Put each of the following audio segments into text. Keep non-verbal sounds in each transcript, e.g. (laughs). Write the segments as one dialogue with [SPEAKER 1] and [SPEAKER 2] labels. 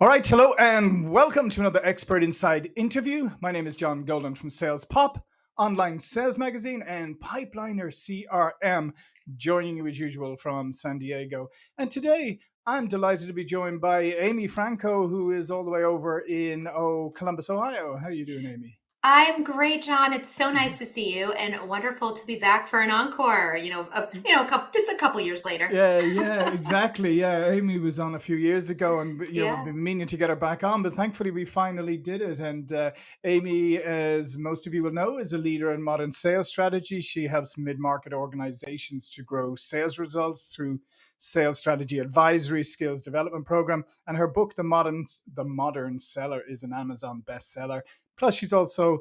[SPEAKER 1] All right, hello and welcome to another Expert Inside interview. My name is John Golden from Sales Pop, online sales magazine, and Pipeliner CRM, joining you as usual from San Diego. And today I'm delighted to be joined by Amy Franko, who is all the way over in oh, Columbus, Ohio. How are you doing, Amy?
[SPEAKER 2] I'm great, John. It's so
[SPEAKER 1] Mhm.
[SPEAKER 2] nice to see you and wonderful to be back for an encore, you know, a, you know, a couple, just a couple years later.
[SPEAKER 1] Yeah, yeah, (laughs) exactly. Yeah, Amy was on a few years ago, and you know we've been meaning to get her back on, but thankfully we finally did it. And uh, Amy, as most of you will know, is a leader in modern sales strategy. She helps mid-market organizations to grow sales results through sales strategy advisory, skills development program, and her book, The Modern The Modern Seller, is an Amazon bestseller. Plus, she's also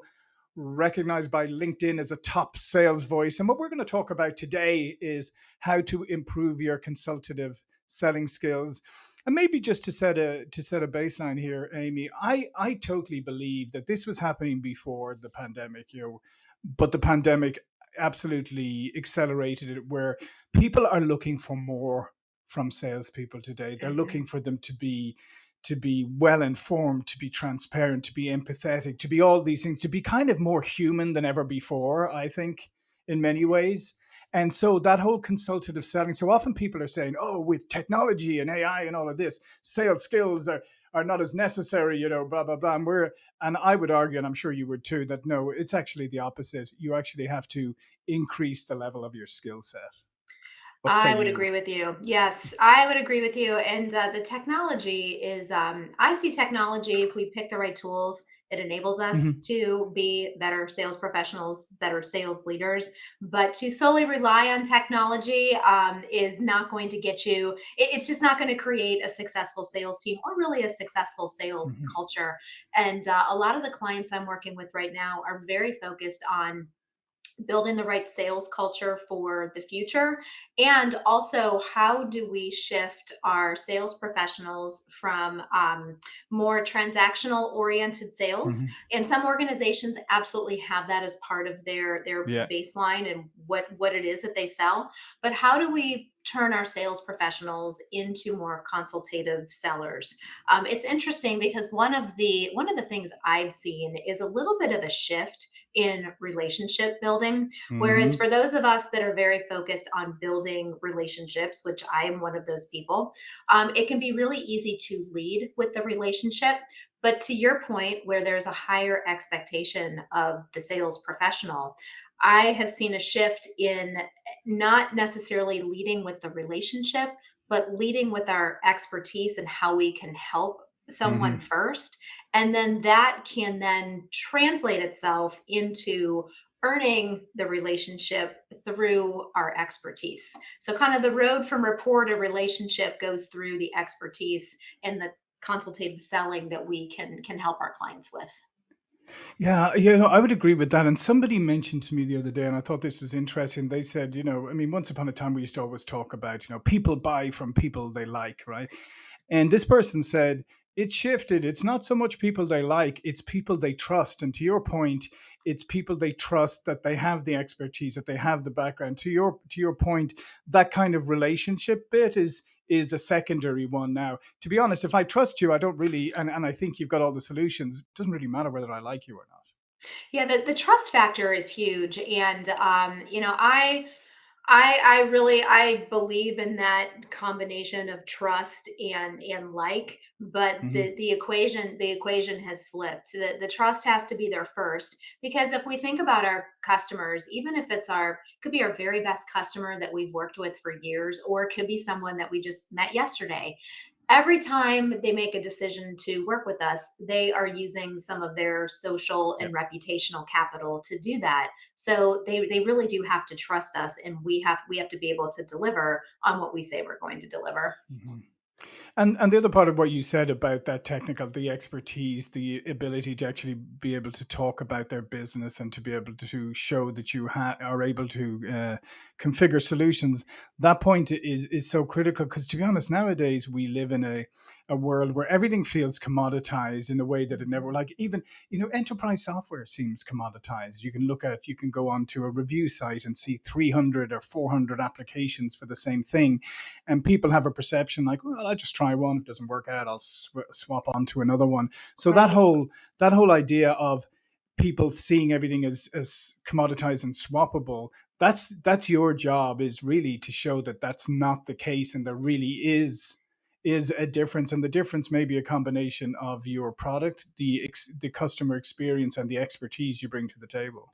[SPEAKER 1] recognized by LinkedIn as a top sales voice. And what we're going to talk about today is how to improve your consultative selling skills. And maybe just to set a to set a baseline here, Amy, I I totally believe that this was happening before the pandemic, you know, but the pandemic absolutely accelerated it where people are looking for more from salespeople today. They're
[SPEAKER 2] Mhm.
[SPEAKER 1] looking for them to be to be well informed, to be transparent, to be empathetic, to be all these things, to be kind of more human than ever before, I think, in many ways. And so that whole consultative selling, so often people are saying, oh, with technology and AI and all of this, sales skills are, are not as necessary, you know, blah, blah, blah. And we're, and I would argue, and I'm sure you would too, that no, it's actually the opposite. You actually have to increase the level of your skill set. What
[SPEAKER 2] I would
[SPEAKER 1] you?
[SPEAKER 2] agree with you. Yes, I would agree with you. And uh, the technology is, um, I see technology, if we pick the right tools, it enables us
[SPEAKER 1] Mhm,
[SPEAKER 2] to be better sales professionals, better sales leaders. But to solely rely on technology um, is not going to get you, it- it's just not going to create a successful sales team or really a successful sales
[SPEAKER 1] mhm,
[SPEAKER 2] culture. And uh, a lot of the clients I'm working with right now are very focused on building the right sales culture for the future and also how do we shift our sales professionals from um, more transactional oriented sales
[SPEAKER 1] mhm.
[SPEAKER 2] and some organizations absolutely have that as part of their their
[SPEAKER 1] Yeah.
[SPEAKER 2] baseline and what what it is that they sell but how do we turn our sales professionals into more consultative sellers um, it's interesting because one of the one of the things i've seen is a little bit of a shift in relationship building. Whereas
[SPEAKER 1] Mhm,
[SPEAKER 2] for those of us that are very focused on building relationships, which I am one of those people, um, it can be really easy to lead with the relationship. But to your point, where there's a higher expectation of the sales professional, I have seen a shift in not necessarily leading with the relationship, but leading with our expertise and how we can help someone
[SPEAKER 1] mhm.
[SPEAKER 2] first and then that can then translate itself into earning the relationship through our expertise. So kind of the road from rapport to relationship goes through the expertise and the consultative selling that we can can help our clients with.
[SPEAKER 1] Yeah, know, I would agree with that. And somebody mentioned to me the other day, and I thought this was interesting. They said, you know, I mean, once upon a time, we used to always talk about, you know, people buy from people they like, right? And this person said, it's shifted. It's not so much people they like, it's people they trust. And to your point, it's people they trust that they have the expertise, that they have the background. To your to your point, that kind of relationship bit is is a secondary one now. To be honest, if I trust you, I don't really and, and I think you've got all the solutions, it doesn't really matter whether I like you or not.
[SPEAKER 2] Yeah, the, the trust factor is huge. And um, you know, I I I really I believe in that combination of trust and and like, but
[SPEAKER 1] hmm
[SPEAKER 2] the the equation the equation has flipped. The the trust has to be there first because if we think about our customers, even if it's our could be our very best customer that we've worked with for years or it could be someone that we just met yesterday every time they make a decision to work with us, they are using some of their social and reputational capital to do that. So they they really do have to trust us and we have we have to be able to deliver on what we say we're going to deliver.
[SPEAKER 1] hmm And and the other part of what you said about that technical, the expertise, the ability to actually be able to talk about their business and to be able to show that you are able to uh, configure solutions. That point is is so critical because to be honest, nowadays we live in a a world where everything feels commoditized in a way that it never like even you know enterprise software seems commoditized. You can look at you can go onto a review site and see 300 or 400 applications for the same thing and people have a perception like, well, I'll just try one. If it doesn't work out, I'll sw- swap on to another one. So that whole that whole idea of people seeing everything as as commoditized and swappable that's that's your job is really to show that that's not the case and there really is is a difference and the difference may be a combination of your product the the customer experience and the expertise you bring to the table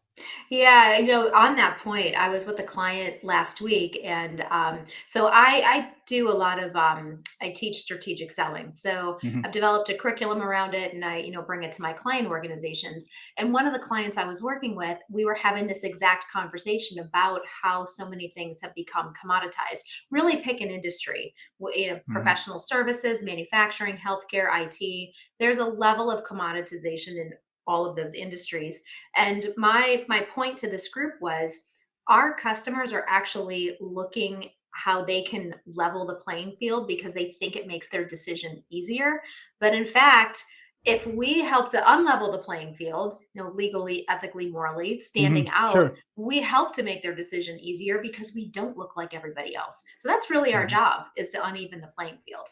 [SPEAKER 2] Yeah, you know, on that point, I was with a client last week, and um, so I, I do a lot of um, I teach strategic selling. So
[SPEAKER 1] hmm
[SPEAKER 2] I've developed a curriculum around it, and I, you know, bring it to my client organizations. And one of the clients I was working with, we were having this exact conversation about how so many things have become commoditized. Really, pick an industry, w- you know,
[SPEAKER 1] hmm
[SPEAKER 2] professional services, manufacturing, healthcare, IT. There's a level of commoditization in all of those industries and my my point to this group was our customers are actually looking how they can level the playing field because they think it makes their decision easier. But in fact, if we help to unlevel the playing field, you know, legally, ethically, morally,
[SPEAKER 1] hmm
[SPEAKER 2] standing out,
[SPEAKER 1] sure
[SPEAKER 2] we help to make their decision easier because we don't look like everybody else. So that's really our
[SPEAKER 1] Mhm.
[SPEAKER 2] job is to uneven the playing field.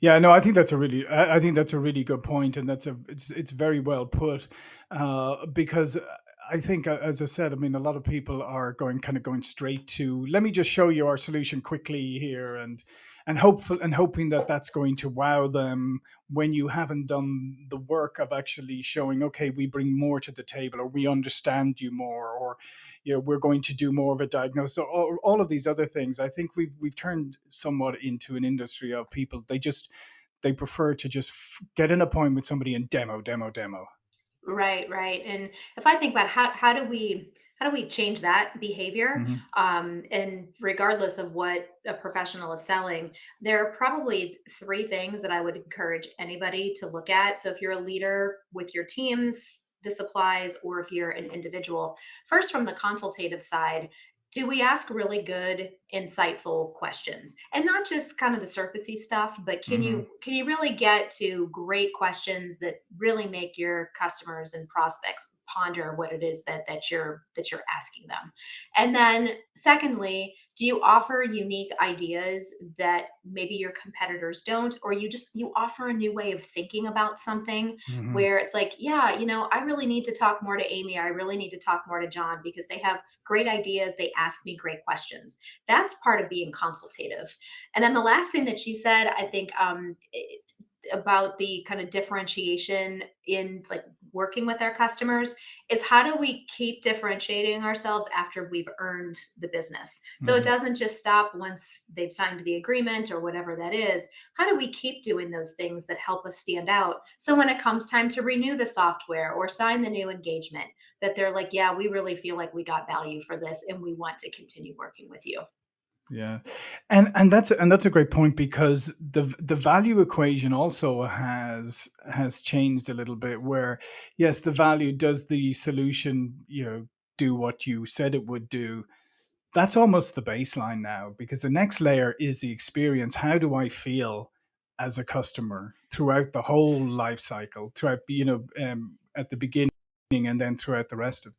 [SPEAKER 1] Yeah, no, I think that's a really, I think that's a really good point, and that's a, it's, it's very well put, uh, because I think, uh, as I said, I mean, a lot of people are going, kind of going straight to, let me just show you our solution quickly here, and and hopeful and hoping that that's going to wow them when you haven't done the work of actually showing, okay, we bring more to the table, or we understand you more, or you know, we're going to do more of a diagnosis. So all, all of these other things, I think we've we've turned somewhat into an industry of people. They just they prefer to just get an appointment with somebody and demo, demo, demo.
[SPEAKER 2] Right, right. And if I think about how how do we how do we change that behavior?
[SPEAKER 1] hmm
[SPEAKER 2] Um, and regardless of what a professional is selling, there are probably three things that I would encourage anybody to look at. So if you're a leader with your teams, this applies, or if you're an individual. First, from the consultative side, do we ask really good, insightful questions? And not just kind of the surfacey stuff, but can
[SPEAKER 1] hmm
[SPEAKER 2] you can you really get to great questions that really make your customers and prospects ponder what it is that that you're that you're asking them? And then secondly, do you offer unique ideas that maybe your competitors don't or you just you offer a new way of thinking about something
[SPEAKER 1] hmm
[SPEAKER 2] where it's like, yeah, you know, I really need to talk more to Amy, I really need to talk more to John because they have great ideas, they ask me great questions. That's part of being consultative. And then the last thing that you said, I think um, it, about the kind of differentiation in like working with our customers is how do we keep differentiating ourselves after we've earned the business? So it
[SPEAKER 1] hmm
[SPEAKER 2] doesn't just stop once they've signed the agreement or whatever that is. How do we keep doing those things that help us stand out? So when it comes time to renew the software or sign the new engagement that they're like yeah we really feel like we got value for this and we want to continue working with you
[SPEAKER 1] Yeah, and and that's and that's a great point because the the value equation also has has changed a little bit. Where yes, the value does the solution you know do what you said it would do. That's almost the baseline now because the next layer is the experience. How do I feel as a customer throughout the whole life cycle? Throughout you know um, at the beginning and then throughout the rest of.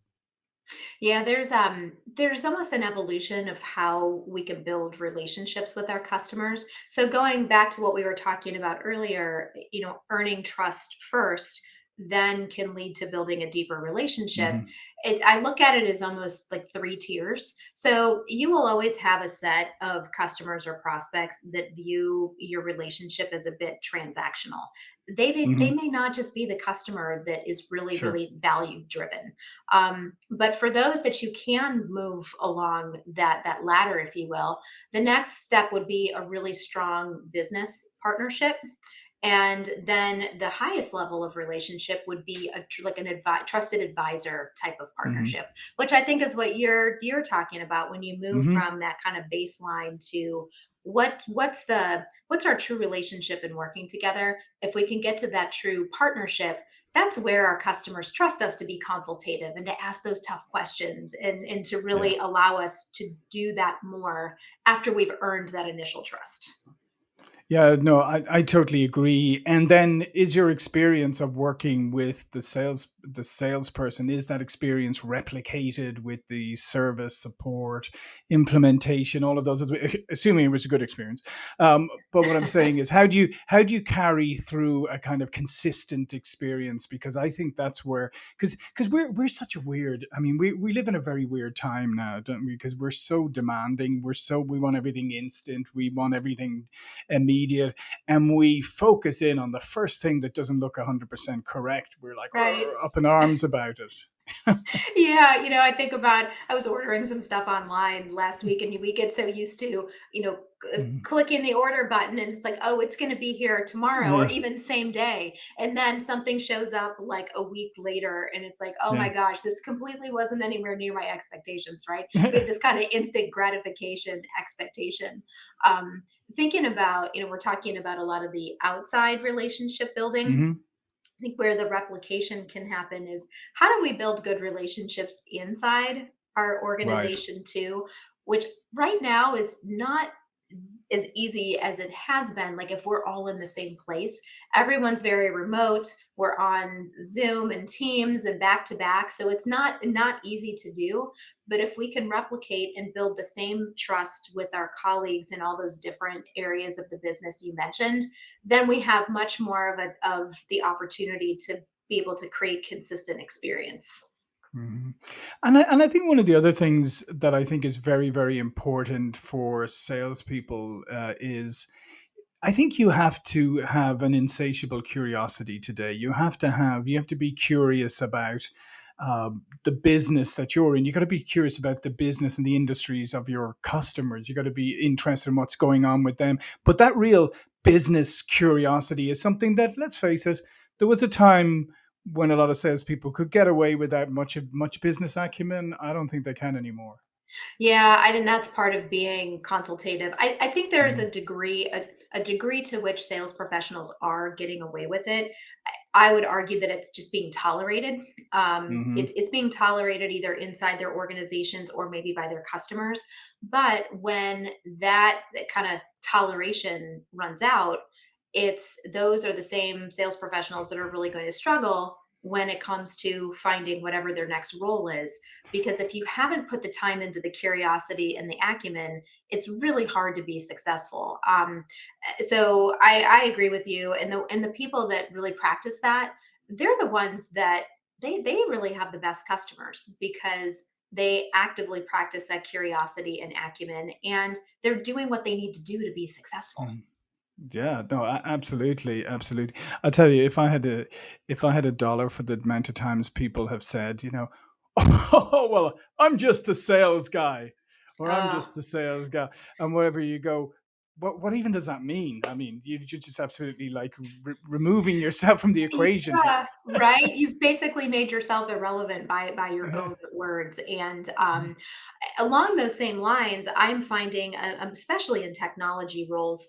[SPEAKER 2] Yeah, there's um there's almost an evolution of how we can build relationships with our customers. So going back to what we were talking about earlier, you know, earning trust first then can lead to building a deeper relationship.
[SPEAKER 1] hmm
[SPEAKER 2] It, I look at it as almost like three tiers. So you will always have a set of customers or prospects that view your relationship as a bit transactional. They may, they
[SPEAKER 1] hmm
[SPEAKER 2] may not just be the customer that is really,
[SPEAKER 1] Sure.
[SPEAKER 2] really value driven um, but for those that you can move along that that ladder, if you will, the next step would be a really strong business partnership. And then the highest level of relationship would be a like an advi- trusted advisor type of
[SPEAKER 1] hmm
[SPEAKER 2] partnership, which I think is what you're you're talking about when you move
[SPEAKER 1] hmm
[SPEAKER 2] from that kind of baseline to what what's the what's our true relationship in working together. If we can get to that true partnership, that's where our customers trust us to be consultative and to ask those tough questions and, and to
[SPEAKER 1] Yeah.
[SPEAKER 2] really allow us to do that more after we've earned that initial trust.
[SPEAKER 1] Yeah, no, I, I totally agree. And then is your experience of working with the sales the salesperson, is that experience replicated with the service support, implementation, all of those, (laughs) assuming it was a good experience. Um, but what I'm saying is how do you how do you carry through a kind of consistent experience? Because I think that's where because because we're we're such a weird, I mean, we, we live in a very weird time now, don't we? Because we're so demanding, we're so we want everything instant, we want everything immediate and we focus in on the first thing that doesn't look 100% correct we're like oh,
[SPEAKER 2] Right.
[SPEAKER 1] up in arms about it (laughs)
[SPEAKER 2] Yeah, you know, I think about I was ordering some stuff online last week, and we get so used to, you know, c-
[SPEAKER 1] Mhm.
[SPEAKER 2] clicking the order button, and it's like, oh, it's going to be here tomorrow, or even same day, and then something shows up like a week later, and it's like, oh my gosh, this completely wasn't anywhere near my expectations, right? (laughs) This kind of instant gratification expectation. Um, thinking about, you know, we're talking about a lot of the outside relationship building
[SPEAKER 1] hmm
[SPEAKER 2] I think where the replication can happen is how do we build good relationships inside our
[SPEAKER 1] right
[SPEAKER 2] organization too, which right now is not as easy as it has been. Like if we're all in the same place, everyone's very remote. We're on Zoom and Teams and back to back, so it's not not easy to do. But if we can replicate and build the same trust with our colleagues in all those different areas of the business you mentioned, then we have much more of a of the opportunity to be able to create consistent experience.
[SPEAKER 1] Hmm And I, and I think one of the other things that I think is very, very important for salespeople uh, is I think you have to have an insatiable curiosity today. You have to have, you have to be curious about um, the business that you're in. You got to be curious about the business and the industries of your customers. You got to be interested in what's going on with them. But that real business curiosity is something that, let's face it, there was a time when a lot of salespeople could get away without much of much business acumen. I don't think they can anymore.
[SPEAKER 2] Yeah, I think that's part of being consultative. I, I think there's
[SPEAKER 1] hmm
[SPEAKER 2] a degree, a, a degree to which sales professionals are getting away with it. I, I would argue that it's just being tolerated. Um,
[SPEAKER 1] hmm
[SPEAKER 2] it, it's being tolerated either inside their organizations or maybe by their customers. But when that, that kind of toleration runs out, it's those are the same sales professionals that are really going to struggle when it comes to finding whatever their next role is because if you haven't put the time into the curiosity and the acumen it's really hard to be successful. Um, eh, so I, I agree with you and the and the people that really practice that they're the ones that they they really have the best customers because they actively practice that curiosity and acumen and they're doing what they need to do to be successful
[SPEAKER 1] Yeah, no, a- absolutely, absolutely. I tell you, if I had a, if I had a dollar for the amount of times people have said, you know, oh (laughs) well, I'm just a sales guy, or I'm
[SPEAKER 2] uh,
[SPEAKER 1] just a sales guy, and wherever you go, what what even does that mean? I mean, you, you're just absolutely like re- removing yourself from the equation here.
[SPEAKER 2] Yeah, right? You've basically made yourself irrelevant by by your
[SPEAKER 1] Yeah.
[SPEAKER 2] own words, and, um, along those same lines, I'm finding, uh, um, especially in technology roles,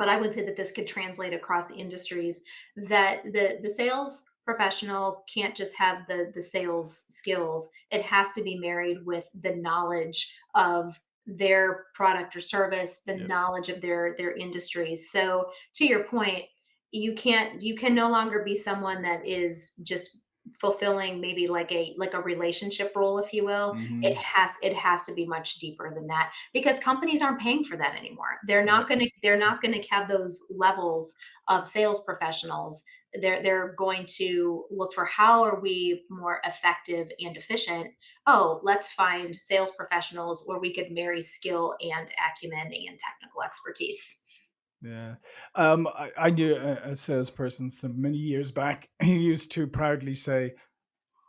[SPEAKER 2] but I would say that this could translate across industries, that the the sales professional can't just have the the sales skills. It has to be married with the knowledge of their product or service, the
[SPEAKER 1] Yep.
[SPEAKER 2] knowledge of their their industries. So to your point, you can't you can no longer be someone that is just fulfilling maybe like a like a relationship role if you will it
[SPEAKER 1] hmm
[SPEAKER 2] has it has to be much deeper than that because companies aren't paying for that anymore. They're not going to they're not going to have those levels of sales professionals. They're they're going to look for how are we more effective and efficient? Oh let's find sales professionals where we could marry skill and acumen and technical expertise
[SPEAKER 1] Yeah. Um, I, I knew a, a salesperson some many years back. (laughs) He used to proudly say,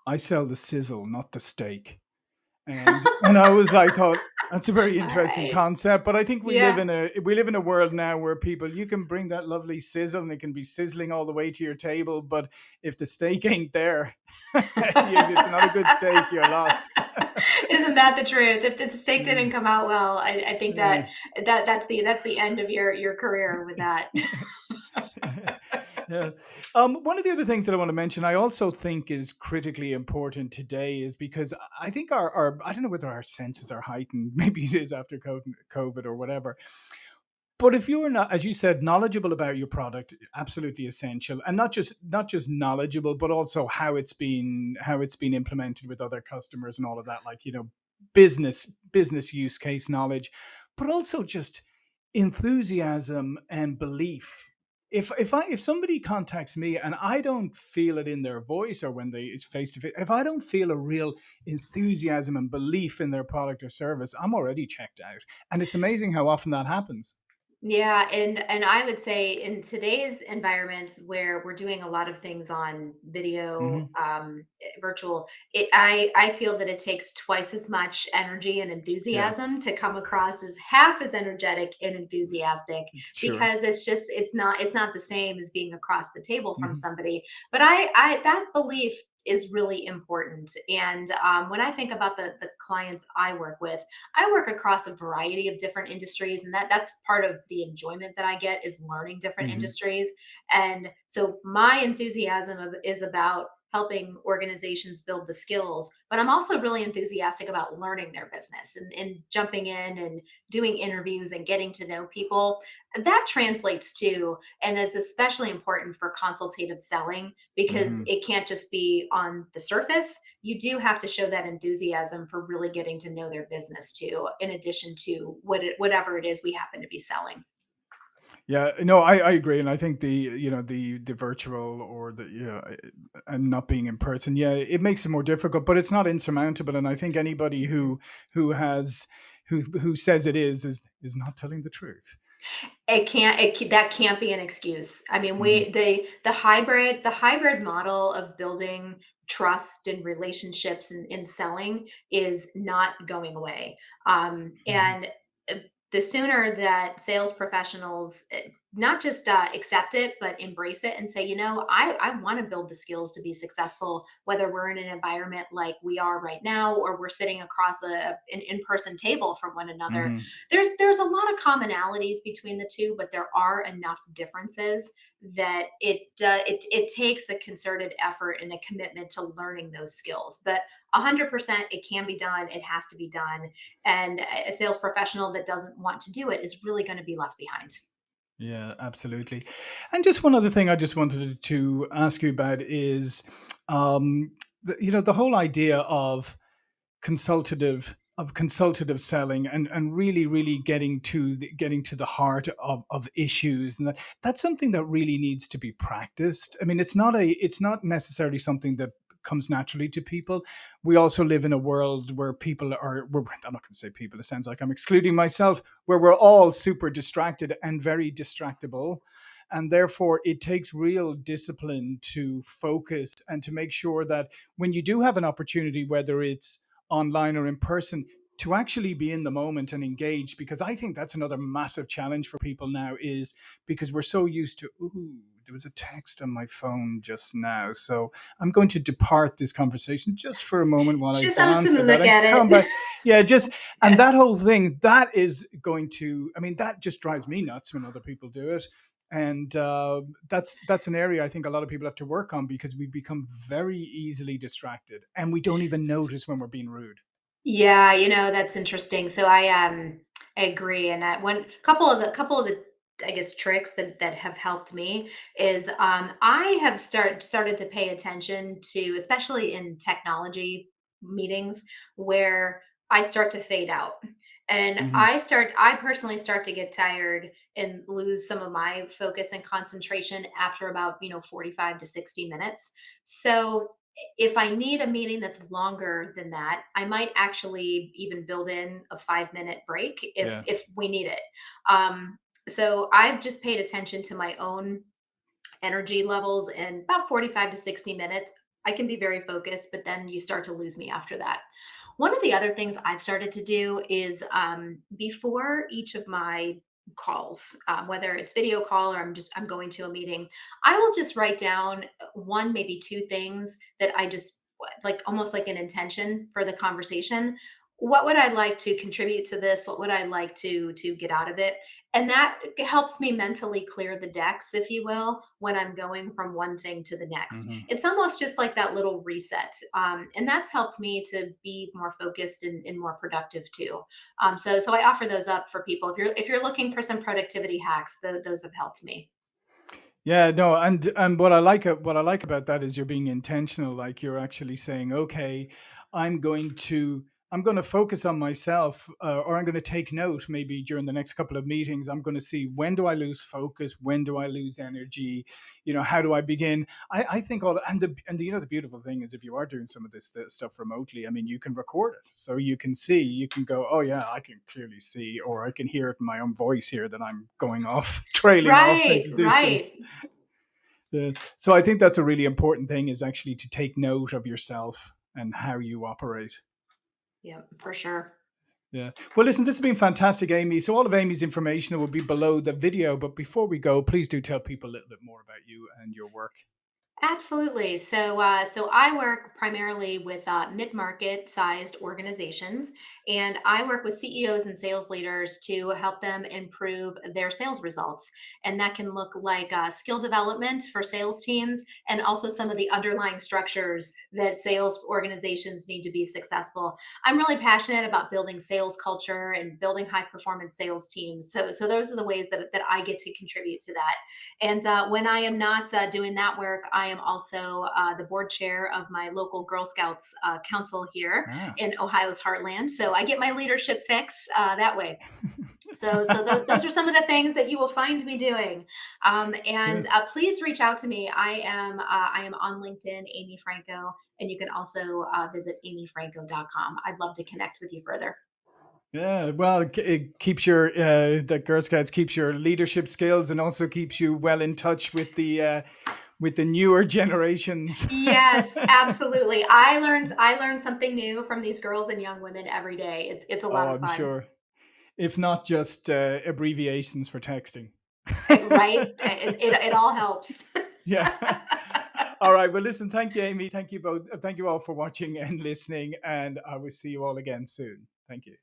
[SPEAKER 1] "I sell the sizzle, not the steak." And and I was like, thought that's a very interesting
[SPEAKER 2] right
[SPEAKER 1] concept. But I think we live in a we live in a world now where people you can bring that lovely sizzle and it can be sizzling all the way to your table. But if the steak ain't there, (laughs) if it's not a good steak, you're lost. (laughs)
[SPEAKER 2] Isn't that the truth? If the steak didn't mm. come out well, I, I think
[SPEAKER 1] Yeah.
[SPEAKER 2] that mm. that that's the that's the end of your your career with that. (laughs)
[SPEAKER 1] yeah. (laughs) Um, one of the other things that I want to mention, I also think is critically important today, is because I think our, our I don't know whether our senses are heightened. (laughs) Maybe it is after COVID or whatever. But if you're not, as you said, knowledgeable about your product, absolutely essential, and not just not just knowledgeable, but also how it's been how it's been implemented with other customers and all of that, like you know, business business use case knowledge, but also just enthusiasm and belief. If if I if somebody contacts me and I don't feel it in their voice or when they it's face to face, if I don't feel a real enthusiasm and belief in their product or service, I'm already checked out. And it's amazing how often that happens.
[SPEAKER 2] Yeah, and and I would say in today's environments where we're doing a lot of things on video,
[SPEAKER 1] hmm
[SPEAKER 2] um, eh, virtual, it, I I feel that it takes twice as much energy and
[SPEAKER 1] Yeah,
[SPEAKER 2] enthusiasm to come across as half as energetic and enthusiastic because it's just it's not it's not the same as being across the table from
[SPEAKER 1] hmm
[SPEAKER 2] somebody. But I I that belief is really important. And um, when I think about the the clients I work with I work across a variety of different industries, and that that's part of the enjoyment that I get is learning different
[SPEAKER 1] hmm
[SPEAKER 2] industries. And so my enthusiasm of, is about helping organizations build the skills, but I'm also really enthusiastic about learning their business and, and jumping in and doing interviews and getting to know people. That translates to and is especially important for consultative selling because
[SPEAKER 1] hmm
[SPEAKER 2] it can't just be on the surface you do have to show that enthusiasm for really getting to know their business too, in addition to what it, whatever it is we happen to be selling.
[SPEAKER 1] Yeah, no, I, I agree, and I think the you know the the virtual or the you know uh, and not being in person, yeah, it makes it more difficult, but it's not insurmountable. And I think anybody who who has who who says it is is is not telling the truth.
[SPEAKER 2] It can't. It, that can't be an excuse. I mean,
[SPEAKER 1] hmm
[SPEAKER 2] we the the hybrid the hybrid model of building trust and relationships and in selling is not going away. Um,
[SPEAKER 1] hmm
[SPEAKER 2] and uh, the sooner that sales professionals uh, not just uh, accept it but embrace it and say you know i, I want to build the skills to be successful whether we're in an environment like we are right now or we're sitting across a, an in-person table from one another.
[SPEAKER 1] Hmm
[SPEAKER 2] there's there's a lot of commonalities between the two but there are enough differences that it uh, it it takes a concerted effort and a commitment to learning those skills but 100% it can be done it has to be done and a sales professional that doesn't want to do it is really going to be left behind
[SPEAKER 1] Yeah, absolutely. And just one other thing I just wanted to ask you about is, um, the, you know, the whole idea of consultative of consultative selling and and really really getting to the, getting to the heart of of issues and that that's something that really needs to be practiced i mean it's not a it's not necessarily something that comes naturally to people. We also live in a world where people are i'm not going to say people it sounds like i'm excluding myself where we're all super distracted and very distractible. And therefore it takes real discipline to focus and to make sure that when you do have an opportunity whether it's online or in person to actually be in the moment and engage because i think that's another massive challenge for people now is because we're so used to ooh there was a text on my phone just now so i'm going to depart this conversation just for a moment while i
[SPEAKER 2] just i'm just going to
[SPEAKER 1] answer that
[SPEAKER 2] look at
[SPEAKER 1] come
[SPEAKER 2] it
[SPEAKER 1] back (laughs) yeah just and that whole thing that is going to i mean that just drives me nuts when other people do it and uh, that's that's an area I think a lot of people have to work on because we become very easily distracted, and we don't even notice when we're being rude.
[SPEAKER 2] yeah you know that's interesting so i um I agree and I, one couple of the couple of the i guess tricks that that have helped me is um i have start started to pay attention to especially in technology meetings where i start to fade out and
[SPEAKER 1] hmm
[SPEAKER 2] i start i personally start to get tired and lose some of my focus and concentration after about you know 45 to 60 minutes so if I need a meeting that's longer than that, I might actually even build in a five minute break if
[SPEAKER 1] Yeah.
[SPEAKER 2] if we need it. Um, so I've just paid attention to my own energy levels and about 45 to 60 minutes. I can be very focused, but then you start to lose me after that. One of the other things I've started to do is um, before each of my calls, um, whether it's video call or I'm just I'm going to a meeting, I will just write down uh, one, maybe two things that I just like almost like an intention for the conversation what would I like to contribute to this? What would I like to to get out of it? And that helps me mentally clear the decks, if you will, when I'm going from one thing to the next.
[SPEAKER 1] Mhm.
[SPEAKER 2] It's almost just like that little reset. Um, and that's helped me to be more focused and, and more productive too. Um, so so I offer those up for people. If you're if you're looking for some productivity hacks, tho- those have helped me.
[SPEAKER 1] Yeah, no, and and what I like what I like about that is you're being intentional. Like you're actually saying, okay, I'm going to I'm going to focus on myself, uh, or I'm going to take note. Maybe during the next couple of meetings, I'm going to see when do I lose focus, when do I lose energy, you know, how do I begin? I, I think all and the and the, you know the beautiful thing is if you are doing some of this st- stuff remotely, I mean, you can record it, so you can see, you can go, oh yeah, I can clearly see, or I can hear it in my own voice here that I'm going off, (laughs) trailing off
[SPEAKER 2] Right,
[SPEAKER 1] into
[SPEAKER 2] right. (laughs)
[SPEAKER 1] yeah. So I think that's a really important thing is actually to take note of yourself and how you operate.
[SPEAKER 2] Yeah, for sure.
[SPEAKER 1] Yeah. Well, listen, this has been fantastic, Amy. So all of Amy's information will be below the video. But before we go, please do tell people a little bit more about you and your work.
[SPEAKER 2] Absolutely. So, uh, so I work primarily with uh, mid-market sized organizations, and I work with CEOs and sales leaders to help them improve their sales results. And that can look like uh, skill development for sales teams, and also some of the underlying structures that sales organizations need to be successful. I'm really passionate about building sales culture and building high performance sales teams. So, so those are the ways that that I get to contribute to that. And uh, when I am not uh, doing that work, I am also uh, the board chair of my local Girl Scouts uh, council here
[SPEAKER 1] Ah.
[SPEAKER 2] in Ohio's heartland. So I get my leadership fix uh, that way. (laughs) So, so th- those are some of the things that you will find me doing. Um, and uh, please reach out to me. I am uh, I am on LinkedIn, Amy Franko, and you can also uh, visit amyfranko.com. I'd love to connect with you further.
[SPEAKER 1] Yeah. Well, it, it keeps your uh, the Girl Scouts keeps your leadership skills and also keeps you well in touch with the uh, with the newer generations. (laughs)
[SPEAKER 2] Yes, absolutely. I learned I learned something new from these girls and young women every day. It's it's a lot
[SPEAKER 1] oh,
[SPEAKER 2] of
[SPEAKER 1] I'm sure. If not just uh, abbreviations for texting.
[SPEAKER 2] Right? (laughs) It, it, it all helps.
[SPEAKER 1] Yeah. (laughs) All right. Well, listen, thank you, Amy. Thank you both. uh, Thank you all for watching and listening. And I will see you all again soon. Thank you.